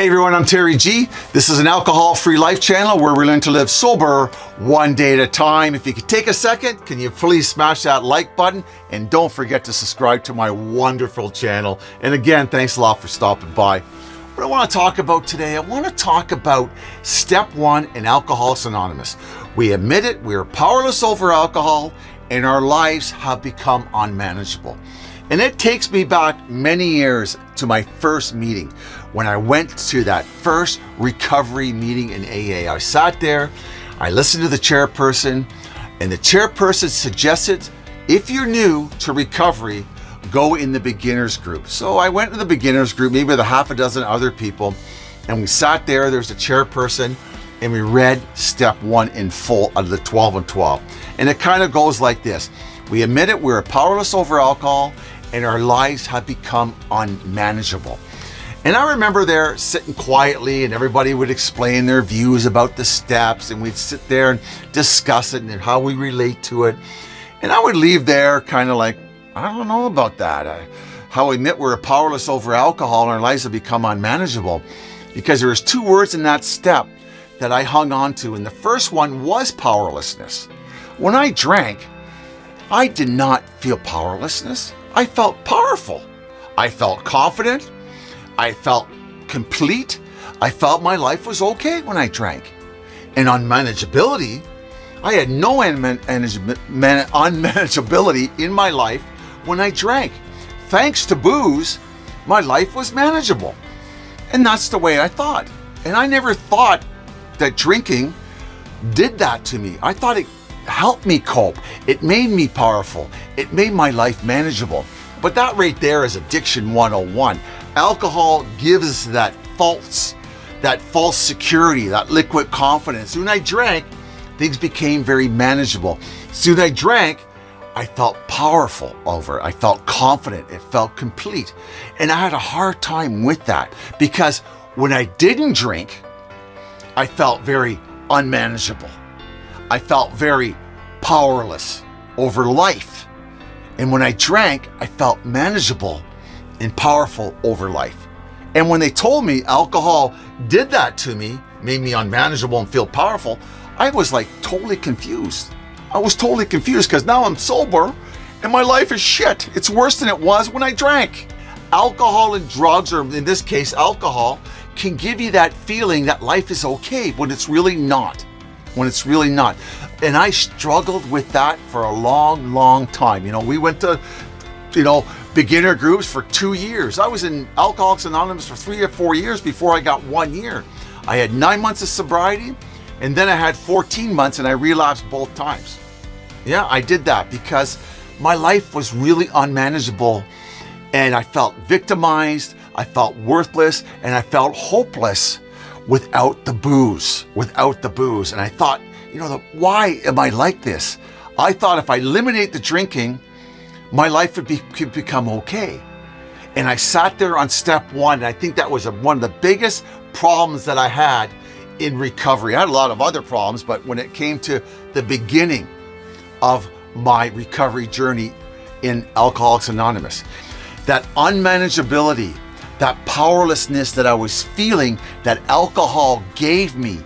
Hey everyone, I'm Terry G. This is an alcohol-free life channel where we learn to live sober one day at a time. If you could take a second, can you please smash that like button and don't forget to subscribe to my wonderful channel. And again, thanks a lot for stopping by. What I want to talk about today, I want to talk about step one in Alcoholics Anonymous. We admit it, we are powerless over alcohol and our lives have become unmanageable. And it takes me back many years to my first meeting when I went to that first recovery meeting in AA. I sat there, I listened to the chairperson, and the chairperson suggested if you're new to recovery, go in the beginners group. So I went to the beginners group, maybe with a half a dozen other people, and we sat there, there's a chairperson, and we read step one in full out of the 12 and 12. And it kind of goes like this. We admit it, we're powerless over alcohol and our lives have become unmanageable. And I remember there sitting quietly and everybody would explain their views about the steps and we'd sit there and discuss it and how we relate to it. And I would leave there kind of like, I don't know about that. I, how we admit we're powerless over alcohol and our lives have become unmanageable because there's two words in that step that I hung on to. And the first one was powerlessness. When I drank, I did not feel powerlessness. I felt powerful. I felt confident. I felt complete. I felt my life was okay when I drank. And on manageability, I had no unmanageability in my life when I drank. Thanks to booze, my life was manageable. And that's the way I thought. And I never thought that drinking did that to me. I thought it helped me cope. It made me powerful. It made my life manageable. But that right there is addiction 101. Alcohol gives us that false, that false security, that liquid confidence. Soon I drank, things became very manageable. Soon I drank, I felt powerful over. I felt confident. It felt complete. And I had a hard time with that because when I didn't drink, I felt very unmanageable. I felt very powerless over life. And when I drank, I felt manageable and powerful over life. And when they told me alcohol did that to me, made me unmanageable and feel powerful, I was like totally confused. I was totally confused because now I'm sober and my life is shit. It's worse than it was when I drank. Alcohol and drugs, or in this case, alcohol, can give you that feeling that life is okay when it's really not when it's really not. And I struggled with that for a long, long time. You know, we went to, you know, beginner groups for two years. I was in Alcoholics Anonymous for three or four years before I got one year. I had nine months of sobriety and then I had 14 months and I relapsed both times. Yeah, I did that because my life was really unmanageable and I felt victimized, I felt worthless, and I felt hopeless without the booze, without the booze. And I thought, you know, the, why am I like this? I thought if I eliminate the drinking, my life would be, could become okay. And I sat there on step one, and I think that was a, one of the biggest problems that I had in recovery. I had a lot of other problems, but when it came to the beginning of my recovery journey in Alcoholics Anonymous, that unmanageability, that powerlessness that I was feeling that alcohol gave me,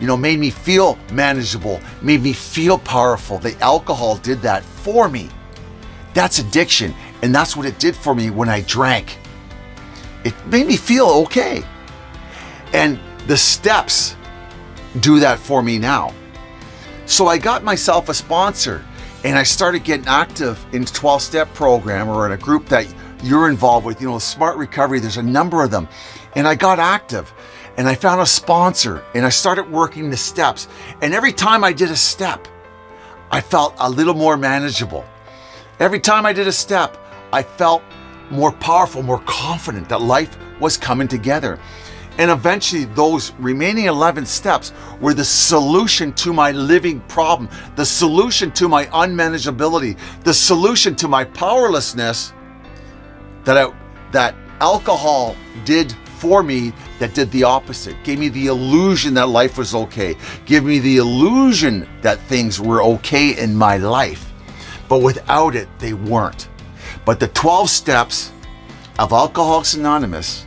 you know, made me feel manageable, made me feel powerful. The alcohol did that for me. That's addiction. And that's what it did for me when I drank. It made me feel okay. And the steps do that for me now. So I got myself a sponsor and I started getting active in 12 step program or in a group that you're involved with, you know, Smart Recovery, there's a number of them. And I got active and I found a sponsor and I started working the steps. And every time I did a step, I felt a little more manageable. Every time I did a step, I felt more powerful, more confident that life was coming together. And eventually those remaining 11 steps were the solution to my living problem, the solution to my unmanageability, the solution to my powerlessness that I, that alcohol did for me that did the opposite. Gave me the illusion that life was okay. Give me the illusion that things were okay in my life. But without it, they weren't. But the 12 steps of Alcoholics Anonymous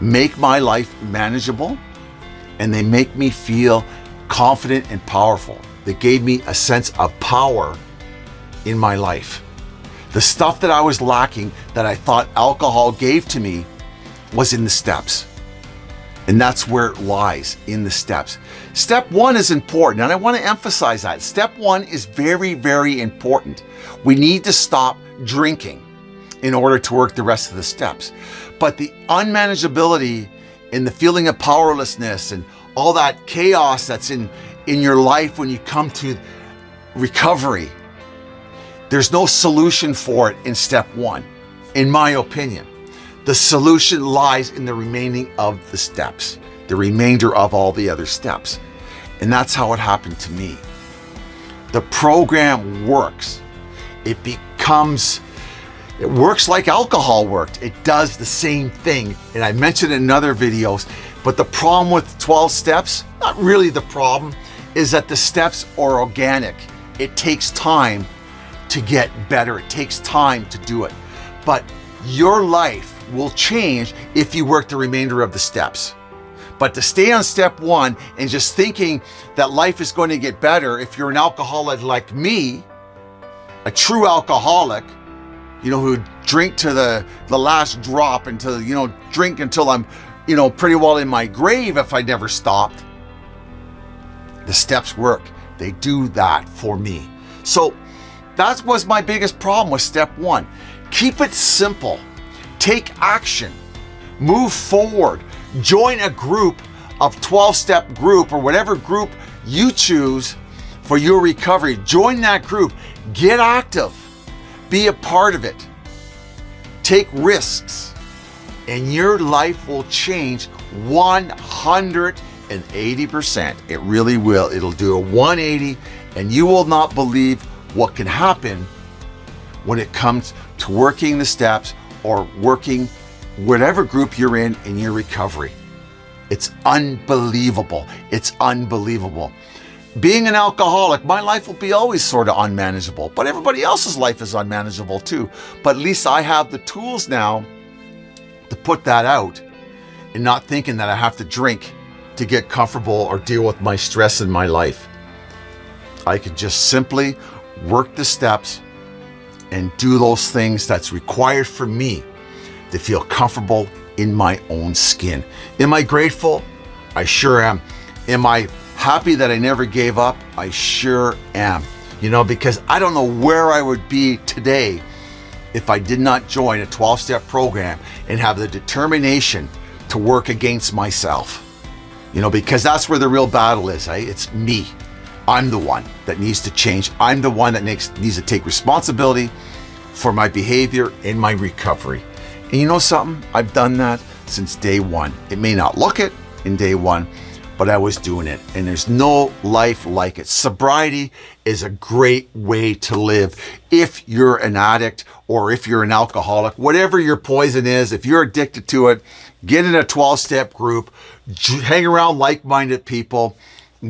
make my life manageable and they make me feel confident and powerful. They gave me a sense of power in my life. The stuff that I was lacking that I thought alcohol gave to me was in the steps. And that's where it lies in the steps. Step one is important, and I want to emphasize that. Step one is very, very important. We need to stop drinking in order to work the rest of the steps. But the unmanageability and the feeling of powerlessness and all that chaos that's in, in your life when you come to recovery, there's no solution for it in step one, in my opinion. The solution lies in the remaining of the steps, the remainder of all the other steps. And that's how it happened to me. The program works. It becomes, it works like alcohol worked. It does the same thing. And I mentioned in other videos, but the problem with 12 steps, not really the problem, is that the steps are organic. It takes time to get better. It takes time to do it. But your life will change if you work the remainder of the steps. But to stay on step one and just thinking that life is going to get better if you're an alcoholic like me, a true alcoholic, you know, who drink to the, the last drop until, you know, drink until I'm, you know, pretty well in my grave if I never stopped. The steps work. They do that for me. So that was my biggest problem with step one. Keep it simple. Take action. Move forward. Join a group of 12-step group or whatever group you choose for your recovery. Join that group. Get active. Be a part of it. Take risks and your life will change 180%. It really will. It'll do a 180 and you will not believe what can happen when it comes to working the steps or working whatever group you're in in your recovery. It's unbelievable. It's unbelievable. Being an alcoholic, my life will be always sort of unmanageable, but everybody else's life is unmanageable too. But at least I have the tools now to put that out and not thinking that I have to drink to get comfortable or deal with my stress in my life. I can just simply work the steps and do those things that's required for me to feel comfortable in my own skin. Am I grateful? I sure am. Am I happy that I never gave up? I sure am. You know, because I don't know where I would be today if I did not join a 12-step program and have the determination to work against myself. You know, because that's where the real battle is, eh? It's me. I'm the one that needs to change. I'm the one that needs, needs to take responsibility for my behavior and my recovery. And you know something? I've done that since day one. It may not look it in day one, but I was doing it. And there's no life like it. Sobriety is a great way to live. If you're an addict or if you're an alcoholic, whatever your poison is, if you're addicted to it, get in a 12-step group, hang around like-minded people,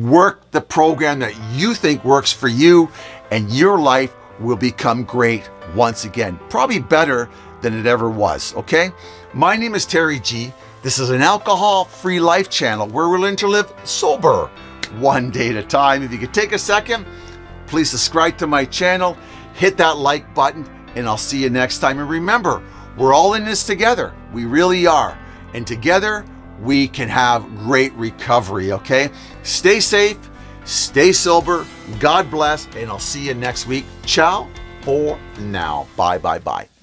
work the program that you think works for you, and your life will become great once again. Probably better than it ever was, okay? My name is Terry G. This is an alcohol-free life channel where we're learning to live sober one day at a time. If you could take a second, please subscribe to my channel, hit that like button, and I'll see you next time. And remember, we're all in this together. We really are. And together, we can have great recovery, okay? Stay safe, stay sober, God bless, and I'll see you next week. Ciao for now. Bye, bye, bye.